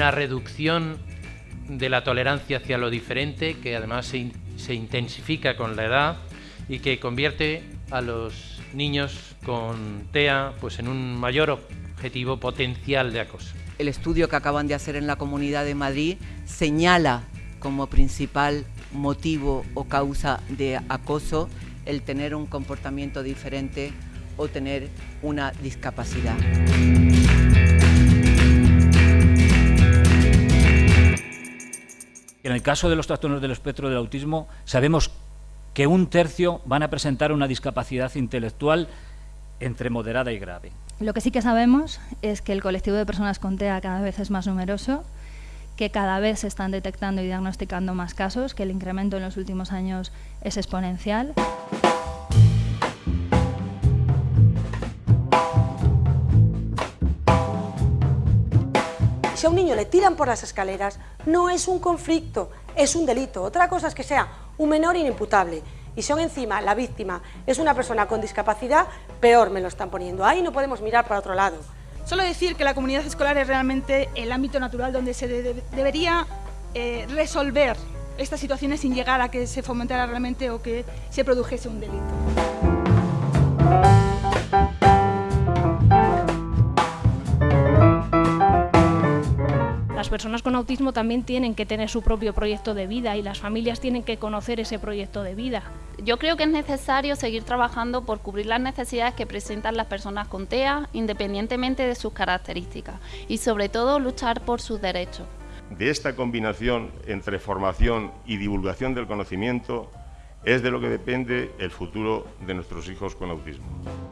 una reducción de la tolerancia hacia lo diferente que además se, se intensifica con la edad y que convierte a los niños con TEA pues en un mayor objetivo potencial de acoso. El estudio que acaban de hacer en la Comunidad de Madrid señala como principal motivo o causa de acoso el tener un comportamiento diferente o tener una discapacidad. El caso de los trastornos del espectro del autismo, sabemos que un tercio van a presentar una discapacidad intelectual entre moderada y grave. Lo que sí que sabemos es que el colectivo de personas con TEA cada vez es más numeroso, que cada vez se están detectando y diagnosticando más casos, que el incremento en los últimos años es exponencial. Si a un niño le tiran por las escaleras, no es un conflicto, es un delito. Otra cosa es que sea un menor inimputable. Y si aún encima la víctima es una persona con discapacidad, peor me lo están poniendo. Ahí no podemos mirar para otro lado. Solo decir que la comunidad escolar es realmente el ámbito natural donde se debería eh, resolver estas situaciones sin llegar a que se fomentara realmente o que se produjese un delito. Personas con autismo también tienen que tener su propio proyecto de vida y las familias tienen que conocer ese proyecto de vida. Yo creo que es necesario seguir trabajando por cubrir las necesidades que presentan las personas con TEA, independientemente de sus características, y sobre todo luchar por sus derechos. De esta combinación entre formación y divulgación del conocimiento es de lo que depende el futuro de nuestros hijos con autismo.